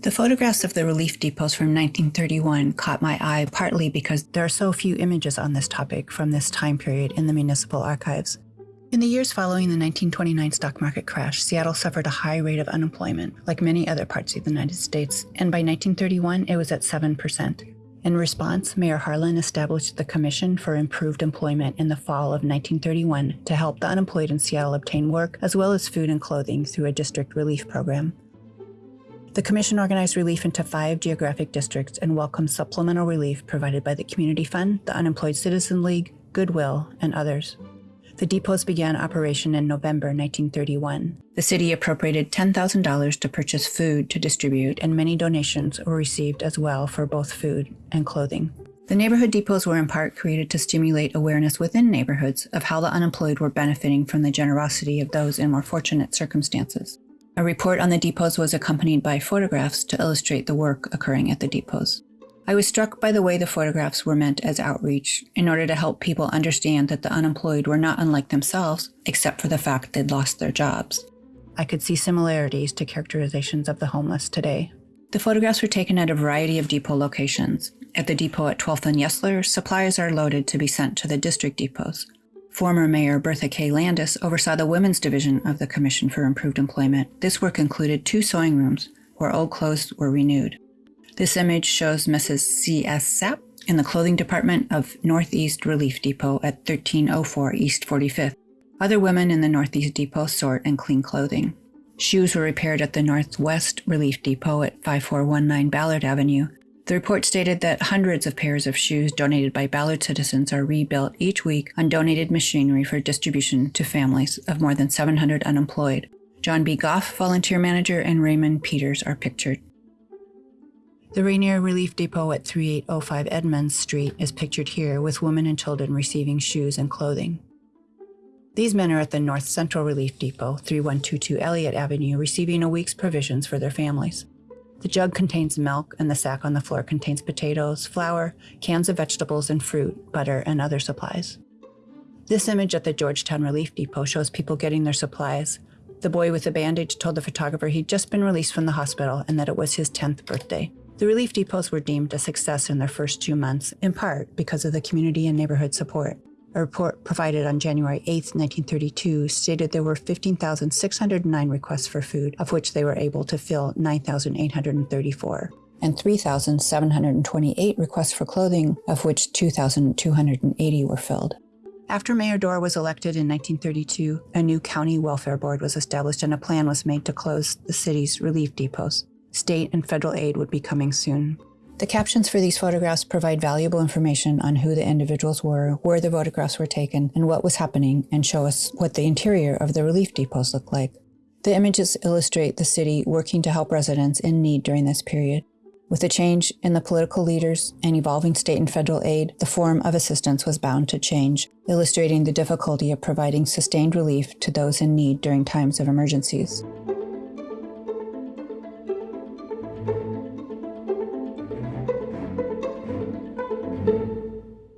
The photographs of the relief depots from 1931 caught my eye partly because there are so few images on this topic from this time period in the municipal archives. In the years following the 1929 stock market crash, Seattle suffered a high rate of unemployment, like many other parts of the United States, and by 1931 it was at 7%. In response, Mayor Harlin established the Commission for Improved Employment in the fall of 1931 to help the unemployed in Seattle obtain work as well as food and clothing through a district relief program. The Commission organized relief into five geographic districts and welcomed supplemental relief provided by the Community Fund, the Unemployed Citizen League, Goodwill, and others. The depots began operation in November 1931. The city appropriated $10,000 to purchase food to distribute, and many donations were received as well for both food and clothing. The neighborhood depots were in part created to stimulate awareness within neighborhoods of how the unemployed were benefiting from the generosity of those in more fortunate circumstances. A report on the depots was accompanied by photographs to illustrate the work occurring at the depots. I was struck by the way the photographs were meant as outreach in order to help people understand that the unemployed were not unlike themselves, except for the fact they'd lost their jobs. I could see similarities to characterizations of the homeless today. The photographs were taken at a variety of depot locations. At the depot at 12th and Yesler, supplies are loaded to be sent to the district depots. Former Mayor Bertha K. Landes oversaw the women's division of the Commission for Improved Employment. This work included two sewing rooms where old clothes were renewed. This image shows Mrs. C.S. Sapp in the clothing department of Northeast Relief Depot at 1304 East 45th. Other women in the Northeast Depot sort and clean clothing. Shoes were repaired at the Northwest Relief Depot at 5419 Ballard Avenue. The report stated that hundreds of pairs of shoes donated by Ballard citizens are rebuilt each week on donated machinery for distribution to families of more than 700 unemployed. John B. Goff, volunteer manager, and Raymond Peters are pictured. The Rainier Relief Depot at 3805 Edmunds Street is pictured here with women and children receiving shoes and clothing. These men are at the North Central Relief Depot, 3122 Elliott Avenue, receiving a week's provisions for their families. The jug contains milk and the sack on the floor contains potatoes, flour, cans of vegetables and fruit, butter, and other supplies. This image at the Georgetown Relief Depot shows people getting their supplies. The boy with the bandage told the photographer he'd just been released from the hospital and that it was his 10th birthday. The relief depots were deemed a success in their first two months, in part because of the community and neighborhood support. A report provided on January 8, 1932, stated there were 15,609 requests for food, of which they were able to fill 9,834, and 3,728 requests for clothing, of which 2,280 were filled. After Mayor Dore was elected in 1932, a new county welfare board was established and a plan was made to close the city's relief depots. State and federal aid would be coming soon. The captions for these photographs provide valuable information on who the individuals were, where the photographs were taken, and what was happening, and show us what the interior of the relief depots look like. The images illustrate the city working to help residents in need during this period. With the change in the political leaders and evolving state and federal aid, the form of assistance was bound to change, illustrating the difficulty of providing sustained relief to those in need during times of emergencies.